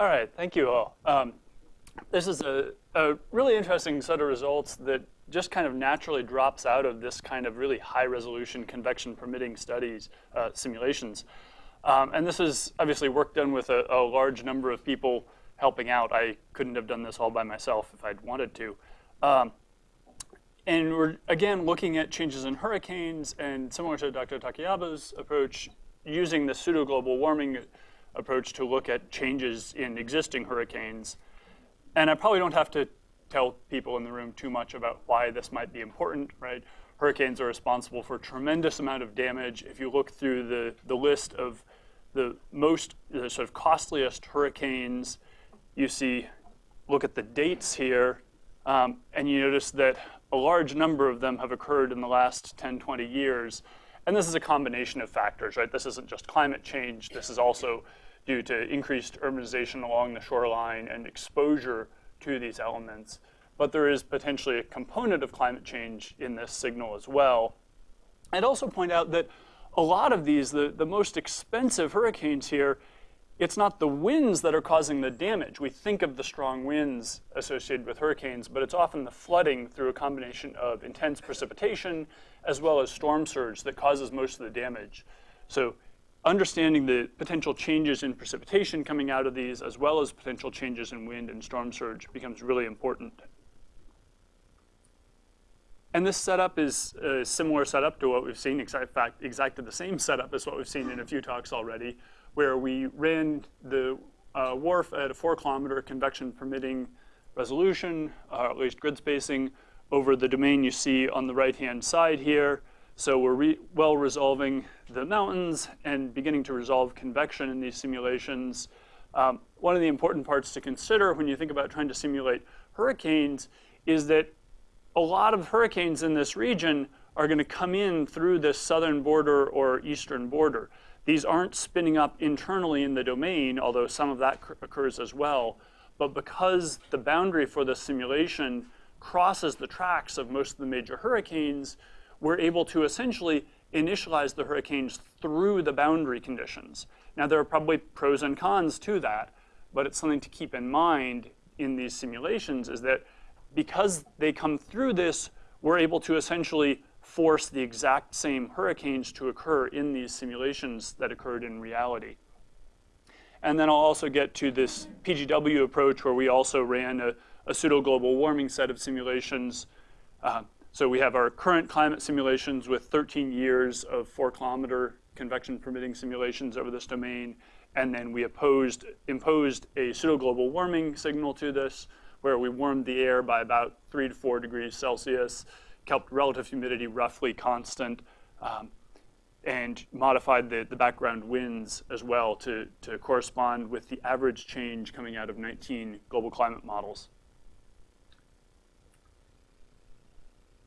All right, thank you all. Um, this is a, a really interesting set of results that just kind of naturally drops out of this kind of really high resolution convection permitting studies, uh, simulations. Um, and this is obviously work done with a, a, large number of people helping out. I couldn't have done this all by myself if I'd wanted to. Um, and we're, again, looking at changes in hurricanes and similar to Dr. Takayabu's approach, using the pseudo-global warming approach to look at changes in existing hurricanes. And I probably don't have to tell people in the room too much about why this might be important, right? Hurricanes are responsible for a tremendous amount of damage. If you look through the, the list of the most the sort of costliest hurricanes, you see, look at the dates here, um, and you notice that a large number of them have occurred in the last 10, 20 years. And this is a combination of factors, right? This isn't just climate change. This is also due to increased urbanization along the shoreline and exposure to these elements. But there is potentially a component of climate change in this signal as well. I'd also point out that a lot of these, the, the most expensive hurricanes here, it's not the winds that are causing the damage. We think of the strong winds associated with hurricanes, but it's often the flooding through a combination of intense precipitation as well as storm surge that causes most of the damage. So understanding the potential changes in precipitation coming out of these as well as potential changes in wind and storm surge becomes really important. And this setup is a similar setup to what we've seen, in fact, exactly the same setup as what we've seen in a few talks already, where we ran the uh, WRF at a four kilometer convection permitting resolution, uh, at least grid spacing, over the domain you see on the right-hand side here. So we're re well resolving the mountains and beginning to resolve convection in these simulations. Um, one of the important parts to consider when you think about trying to simulate hurricanes is that a lot of hurricanes in this region are going to come in through this southern border or eastern border. These aren't spinning up internally in the domain, although some of that occurs as well. But because the boundary for the simulation crosses the tracks of most of the major hurricanes, we're able to essentially initialize the hurricanes through the boundary conditions. Now, there are probably pros and cons to that, but it's something to keep in mind in these simulations is that because they come through this, we're able to essentially force the exact same hurricanes to occur in these simulations that occurred in reality. And then I'll also get to this PGW approach where we also ran a, a pseudo-global warming set of simulations. Uh, so we have our current climate simulations with 13 years of four kilometer convection permitting simulations over this domain. And then we opposed, imposed a pseudo-global warming signal to this where we warmed the air by about three to four degrees Celsius, kept relative humidity roughly constant, um, and modified the, the background winds as well to, to correspond with the average change coming out of 19 global climate models.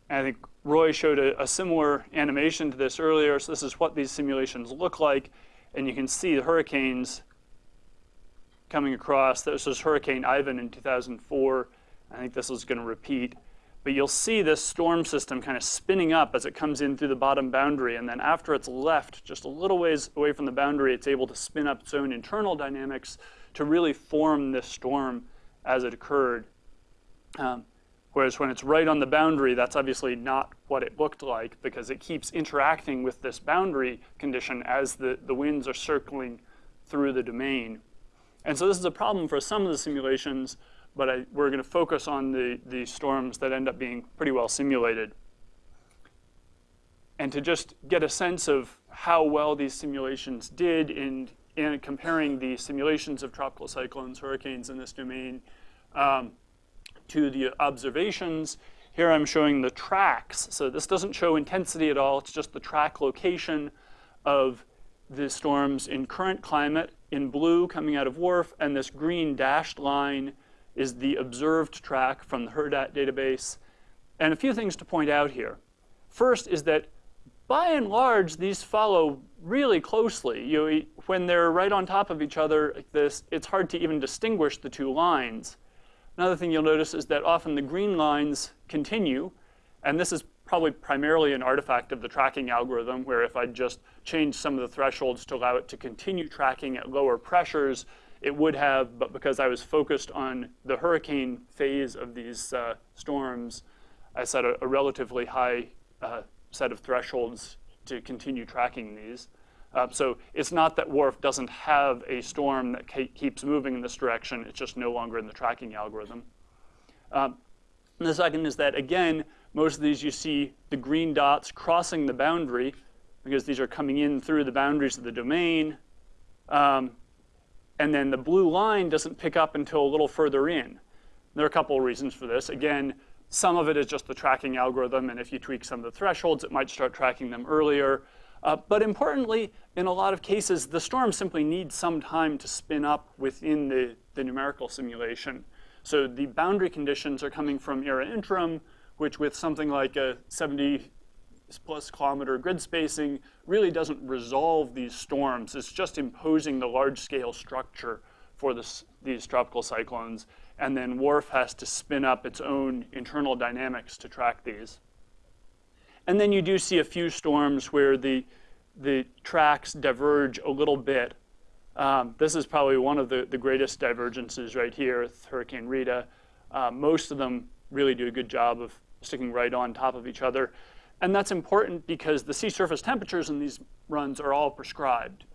And I think Roy showed a, a, similar animation to this earlier. So this is what these simulations look like. And you can see the hurricanes coming across. This was Hurricane Ivan in 2004. I think this is going to repeat. But you'll see this storm system kind of spinning up as it comes in through the bottom boundary. And then after it's left just a little ways away from the boundary, it's able to spin up its own internal dynamics to really form this storm as it occurred. Um, Whereas when it's right on the boundary, that's obviously not what it looked like because it keeps interacting with this boundary condition as the, the winds are circling through the domain. And so this is a problem for some of the simulations, but I, we're going to focus on the, the storms that end up being pretty well simulated. And to just get a sense of how well these simulations did in, in comparing the simulations of tropical cyclones, hurricanes in this domain, um, to the observations. Here I'm showing the tracks. So this doesn't show intensity at all. It's just the track location of the storms in current climate in blue coming out of WRF, and this green dashed line is the observed track from the HURDAT database. And a few things to point out here. First is that by and large, these follow really closely. You, when they're right on top of each other like this, it's hard to even distinguish the two lines. Another thing you'll notice is that often the green lines continue, and this is probably primarily an artifact of the tracking algorithm, where if I just change some of the thresholds to allow it to continue tracking at lower pressures, it would have, but because I was focused on the hurricane phase of these uh, storms, I set a, a relatively high uh, set of thresholds to continue tracking these. Uh, so it's not that WRF doesn't have a storm that keeps moving in this direction, it's just no longer in the tracking algorithm. Um, the second is that, again, most of these you see the green dots crossing the boundary because these are coming in through the boundaries of the domain. Um, and then the blue line doesn't pick up until a little further in. There are a couple of reasons for this. Again, some of it is just the tracking algorithm, and if you tweak some of the thresholds, it might start tracking them earlier. Uh, but importantly, in a lot of cases, the storm simply needs some time to spin up within the, the numerical simulation. So the boundary conditions are coming from ERA Interim, which with something like a 70 plus kilometer grid spacing really doesn't resolve these storms. It's just imposing the large scale structure for this, these tropical cyclones. And then WRF has to spin up its own internal dynamics to track these. And then you do see a few storms where the, the tracks diverge a little bit. Um, this is probably one of the, the greatest divergences right here with Hurricane Rita. Uh, most of them really do a good job of sticking right on top of each other. And that's important because the sea surface temperatures in these runs are all prescribed.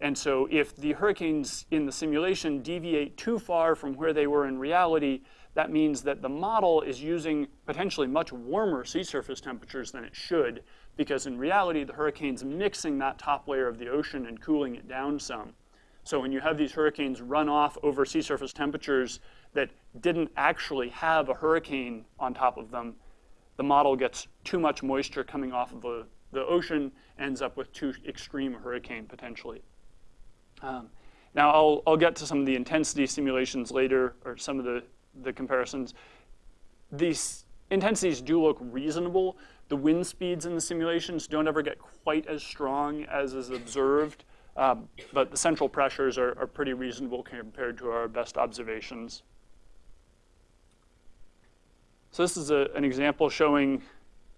And so if the hurricanes in the simulation deviate too far from where they were in reality, that means that the model is using potentially much warmer sea surface temperatures than it should, because in reality, the hurricane's mixing that top layer of the ocean and cooling it down some. So when you have these hurricanes run off over sea surface temperatures that didn't actually have a hurricane on top of them, the model gets too much moisture coming off of the, the ocean, ends up with too extreme hurricane potentially. Um, now I'll, I'll get to some of the intensity simulations later, or some of the, the comparisons. These intensities do look reasonable. The wind speeds in the simulations don't ever get quite as strong as is observed, um, but the central pressures are, are pretty reasonable compared to our best observations. So this is a, an example showing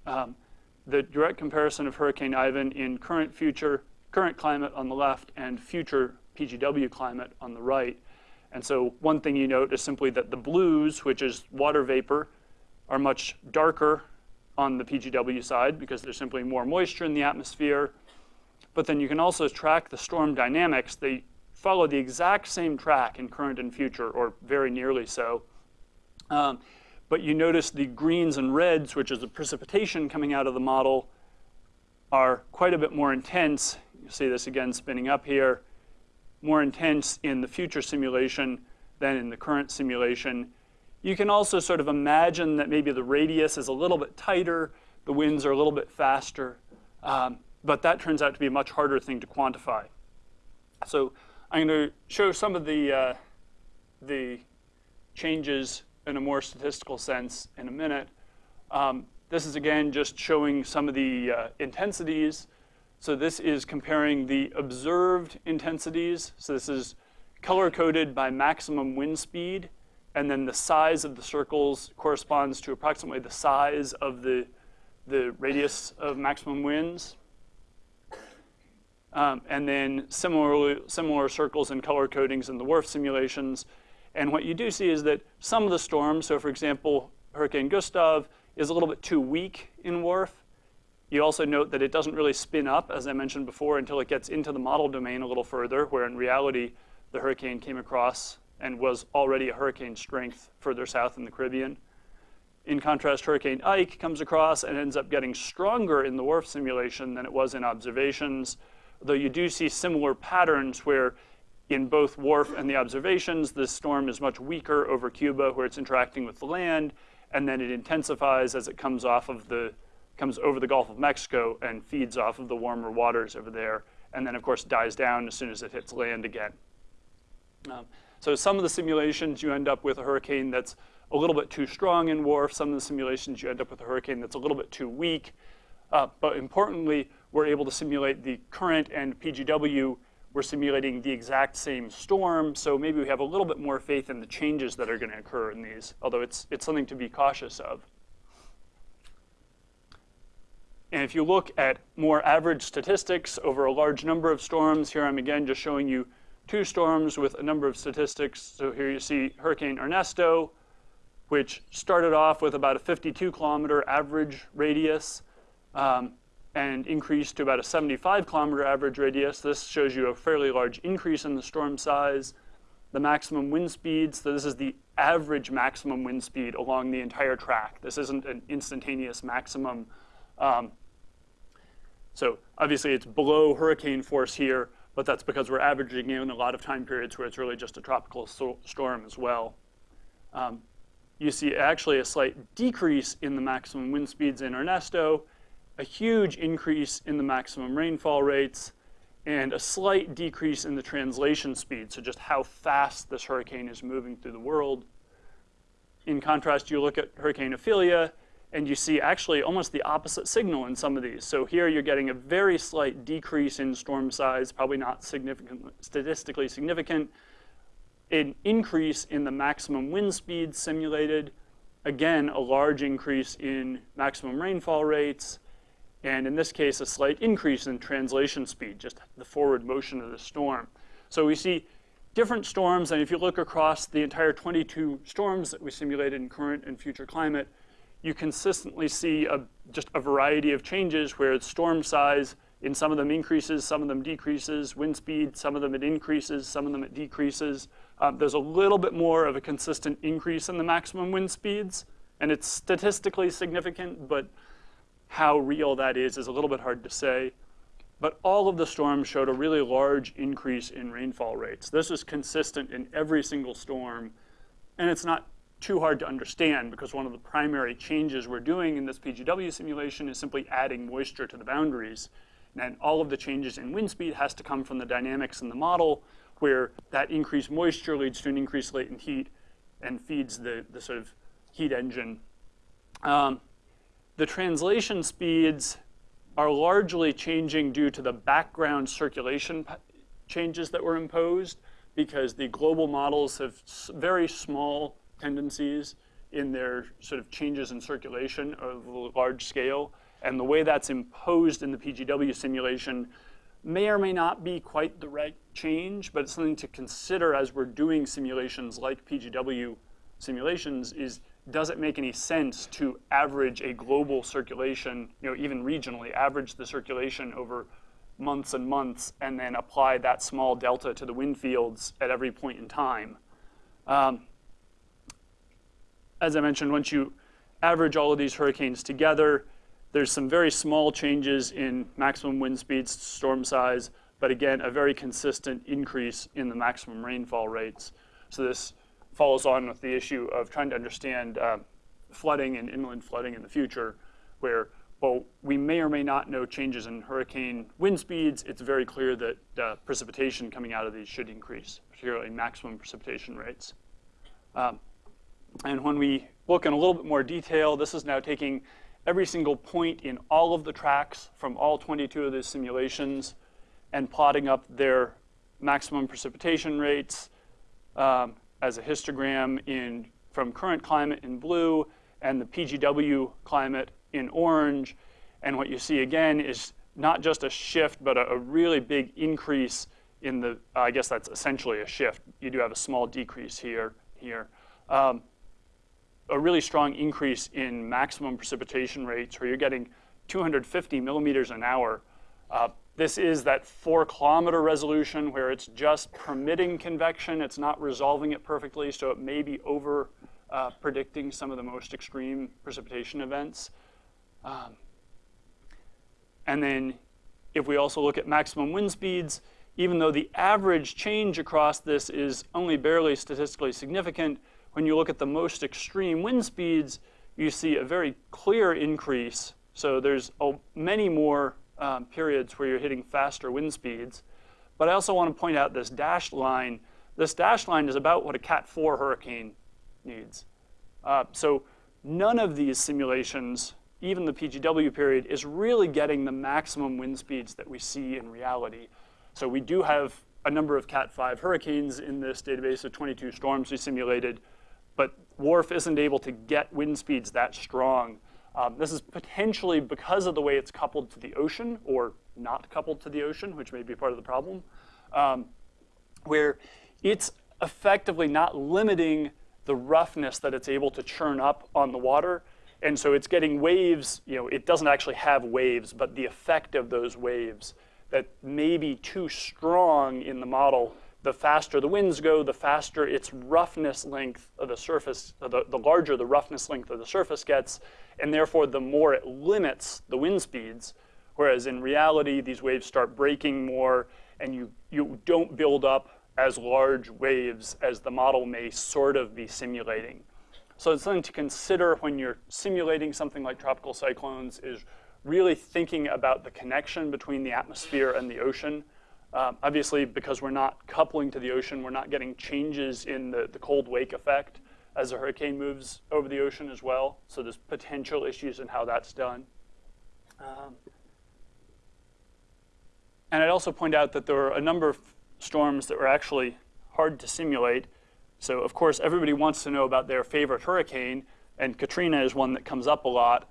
um, the direct comparison of Hurricane Ivan in current future, current climate on the left and future PGW climate on the right. And so one thing you note is simply that the blues, which is water vapor, are much darker on the PGW side because there's simply more moisture in the atmosphere. But then you can also track the storm dynamics. They follow the exact same track in current and future, or very nearly so. Um, but you notice the greens and reds, which is the precipitation coming out of the model, are quite a bit more intense. You see this again spinning up here, more intense in the future simulation than in the current simulation. You can also sort of imagine that maybe the radius is a little bit tighter, the winds are a little bit faster, um, but that turns out to be a much harder thing to quantify. So I'm going to show some of the, uh, the changes in a more statistical sense in a minute. Um, this is again just showing some of the uh, intensities. So this is comparing the observed intensities. So this is color coded by maximum wind speed. And then the size of the circles corresponds to approximately the size of the, the radius of maximum winds. Um, and then similarly, similar circles and color codings in the WRF simulations. And what you do see is that some of the storms, so for example, Hurricane Gustav is a little bit too weak in WRF. You also note that it doesn't really spin up, as I mentioned before, until it gets into the model domain a little further, where in reality, the hurricane came across and was already a hurricane strength further south in the Caribbean. In contrast, Hurricane Ike comes across and ends up getting stronger in the WRF simulation than it was in observations, though you do see similar patterns where in both WRF and the observations, this storm is much weaker over Cuba where it's interacting with the land, and then it intensifies as it comes off of the, comes over the Gulf of Mexico and feeds off of the warmer waters over there, and then of course dies down as soon as it hits land again. Um, so some of the simulations you end up with a hurricane that's a little bit too strong in WRF. Some of the simulations you end up with a hurricane that's a little bit too weak. Uh, but importantly, we're able to simulate the current and PGW we're simulating the exact same storm, so maybe we have a little bit more faith in the changes that are going to occur in these, although it's, it's something to be cautious of. And if you look at more average statistics over a large number of storms, here I'm again just showing you two storms with a number of statistics. So here you see Hurricane Ernesto, which started off with about a 52 kilometer average radius um, and increased to about a 75 kilometer average radius. This shows you a fairly large increase in the storm size. The maximum wind speeds, so this is the average maximum wind speed along the entire track. This isn't an instantaneous maximum. Um, so obviously it's below hurricane force here, but that's because we're averaging in a lot of time periods where it's really just a tropical so storm as well. Um, you see actually a slight decrease in the maximum wind speeds in Ernesto, a huge increase in the maximum rainfall rates, and a slight decrease in the translation speed, so just how fast this hurricane is moving through the world. In contrast, you look at Hurricane Ophelia, and you see actually almost the opposite signal in some of these. So here you're getting a very slight decrease in storm size, probably not significant, statistically significant, an increase in the maximum wind speed simulated, again, a large increase in maximum rainfall rates, and in this case, a slight increase in translation speed, just the forward motion of the storm. So we see different storms, and if you look across the entire 22 storms that we simulated in current and future climate, you consistently see a, just a variety of changes where storm size in some of them increases, some of them decreases, wind speed, some of them it increases, some of them it decreases. Um, there's a little bit more of a consistent increase in the maximum wind speeds, and it's statistically significant, but how real that is is a little bit hard to say. But all of the storms showed a really large increase in rainfall rates. This is consistent in every single storm, and it's not too hard to understand because one of the primary changes we're doing in this PGW simulation is simply adding moisture to the boundaries. And all of the changes in wind speed has to come from the dynamics in the model where that increased moisture leads to an increased latent heat and feeds the, the sort of heat engine. Um, the translation speeds are largely changing due to the background circulation changes that were imposed because the global models have very small tendencies in their sort of changes in circulation of large scale. And the way that's imposed in the PGW simulation may or may not be quite the right change, but it's something to consider as we're doing simulations like PGW simulations is does it make any sense to average a global circulation, you know, even regionally, average the circulation over months and months and then apply that small delta to the wind fields at every point in time. Um, as I mentioned, once you average all of these hurricanes together, there's some very small changes in maximum wind speeds, storm size, but again, a very consistent increase in the maximum rainfall rates. So this follows on with the issue of trying to understand uh, flooding and inland flooding in the future, where while we may or may not know changes in hurricane wind speeds, it's very clear that uh, precipitation coming out of these should increase, particularly maximum precipitation rates. Um, and when we look in a little bit more detail, this is now taking every single point in all of the tracks from all 22 of these simulations and plotting up their maximum precipitation rates um, as a histogram in, from current climate in blue and the PGW climate in orange. And what you see again is not just a shift, but a, a really big increase in the, uh, I guess that's essentially a shift. You do have a small decrease here. here. Um, a really strong increase in maximum precipitation rates where you're getting 250 millimeters an hour. Uh, this is that four kilometer resolution where it's just permitting convection. It's not resolving it perfectly, so it may be over uh, predicting some of the most extreme precipitation events. Um, and then if we also look at maximum wind speeds, even though the average change across this is only barely statistically significant, when you look at the most extreme wind speeds, you see a very clear increase. So there's a, many more um, periods where you're hitting faster wind speeds. But I also want to point out this dashed line. This dashed line is about what a Cat 4 hurricane needs. Uh, so none of these simulations, even the PGW period, is really getting the maximum wind speeds that we see in reality. So we do have a number of Cat 5 hurricanes in this database of 22 storms we simulated, but WRF isn't able to get wind speeds that strong. Um, this is potentially because of the way it's coupled to the ocean or not coupled to the ocean, which may be part of the problem. Um, where it's effectively not limiting the roughness that it's able to churn up on the water. And so it's getting waves, you know, it doesn't actually have waves, but the effect of those waves that may be too strong in the model, the faster the winds go, the faster its roughness length of the surface, uh, the, the larger the roughness length of the surface gets, and therefore the more it limits the wind speeds. Whereas in reality, these waves start breaking more, and you, you don't build up as large waves as the model may sort of be simulating. So it's something to consider when you're simulating something like tropical cyclones is really thinking about the connection between the atmosphere and the ocean. Um, obviously, because we're not coupling to the ocean, we're not getting changes in the, the cold wake effect as a hurricane moves over the ocean as well. So there's potential issues in how that's done. Um, and I'd also point out that there are a number of storms that were actually hard to simulate. So of course, everybody wants to know about their favorite hurricane, and Katrina is one that comes up a lot.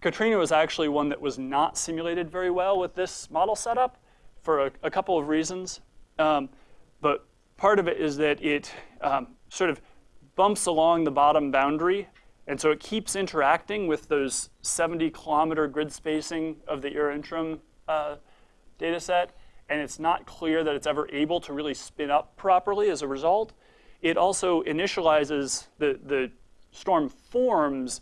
Katrina was actually one that was not simulated very well with this model setup for a, a couple of reasons. Um, but part of it is that it um, sort of bumps along the bottom boundary, and so it keeps interacting with those 70 kilometer grid spacing of the ERA interim uh, data set and it's not clear that it's ever able to really spin up properly as a result. It also initializes, the, the storm forms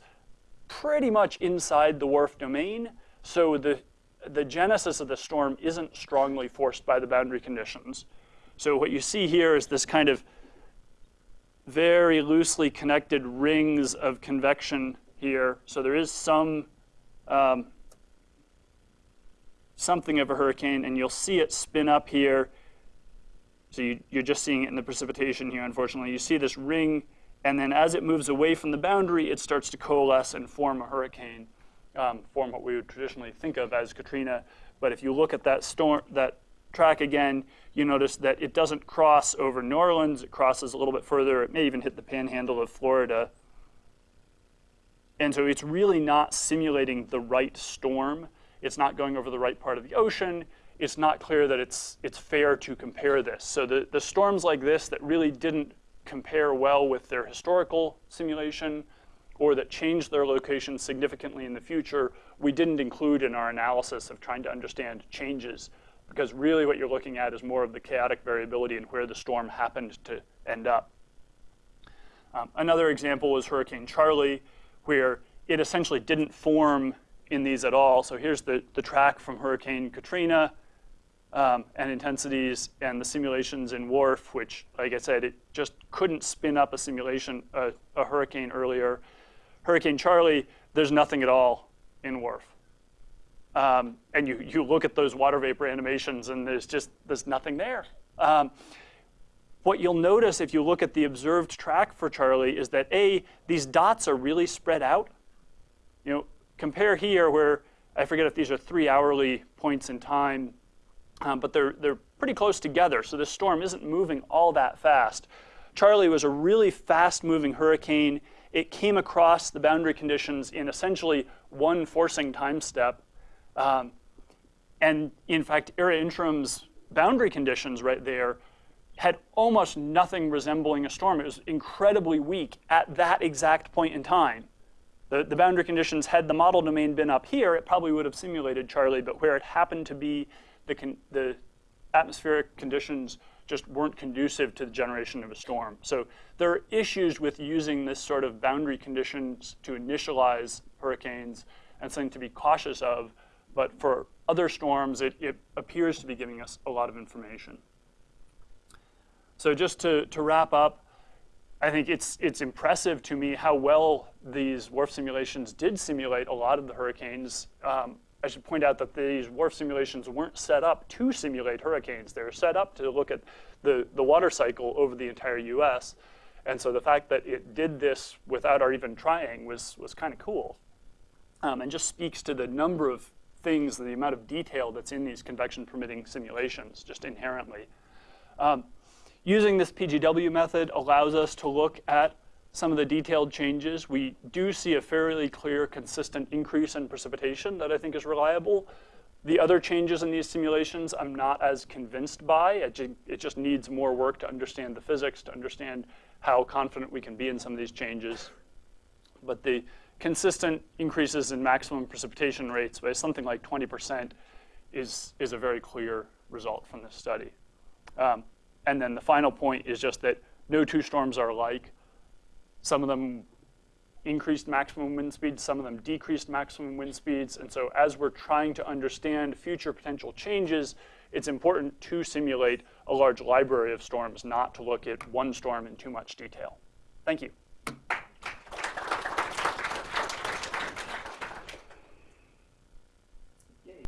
pretty much inside the WRF domain, so the, the genesis of the storm isn't strongly forced by the boundary conditions. So what you see here is this kind of very loosely connected rings of convection here. So there is some um, something of a hurricane, and you'll see it spin up here. So you, are just seeing it in the precipitation here, unfortunately. You see this ring, and then as it moves away from the boundary, it starts to coalesce and form a hurricane, um, form what we would traditionally think of as Katrina. But if you look at that storm, that track again, you notice that it doesn't cross over New Orleans. It crosses a little bit further. It may even hit the panhandle of Florida. And so it's really not simulating the right storm it's not going over the right part of the ocean. It's not clear that it's, it's fair to compare this. So the, the storms like this that really didn't compare well with their historical simulation or that changed their location significantly in the future, we didn't include in our analysis of trying to understand changes because really what you're looking at is more of the chaotic variability and where the storm happened to end up. Um, another example was Hurricane Charley, where it essentially didn't form in these at all. So here's the, the track from Hurricane Katrina um, and intensities and the simulations in WRF, which, like I said, it just couldn't spin up a simulation, uh, a hurricane earlier. Hurricane Charley, there's nothing at all in WRF. Um, and you, you look at those water vapor animations and there's just, there's nothing there. Um, what you'll notice if you look at the observed track for Charley is that A, these dots are really spread out. You know, compare here where, I forget if these are three hourly points in time, um, but they're, they're pretty close together, so this storm isn't moving all that fast. Charley was a really fast-moving hurricane. It came across the boundary conditions in essentially one forcing time step. Um, and in fact, ERA Interim's boundary conditions right there had almost nothing resembling a storm. It was incredibly weak at that exact point in time. The, the boundary conditions, had the model domain been up here, it probably would have simulated Charley, but where it happened to be, the, the atmospheric conditions just weren't conducive to the generation of a storm. So there are issues with using this sort of boundary conditions to initialize hurricanes and something to be cautious of. But for other storms, it, it appears to be giving us a lot of information. So just to, to wrap up, I think it's, it's impressive to me how well these WRF simulations did simulate a lot of the hurricanes. Um, I should point out that these WRF simulations weren't set up to simulate hurricanes. They were set up to look at the, the water cycle over the entire US. And so the fact that it did this without our even trying was, was kind of cool. Um, and just speaks to the number of things, the amount of detail that's in these convection permitting simulations, just inherently. Um, Using this PGW method allows us to look at some of the detailed changes. We do see a fairly clear, consistent increase in precipitation that I think is reliable, The other changes in these simulations, I'm not as convinced by. It, ju- it just needs more work to understand the physics, to understand how confident we can be in some of these changes. But the consistent increases in maximum precipitation rates by something like 20% is, is a very clear result from this study. Um, and then the final point is just that no two storms are alike. Some of them increased maximum wind speeds, some of them decreased maximum wind speeds. And so as we're trying to understand future potential changes, it's important to simulate a large library of storms, not to look at one storm in too much detail. Thank you.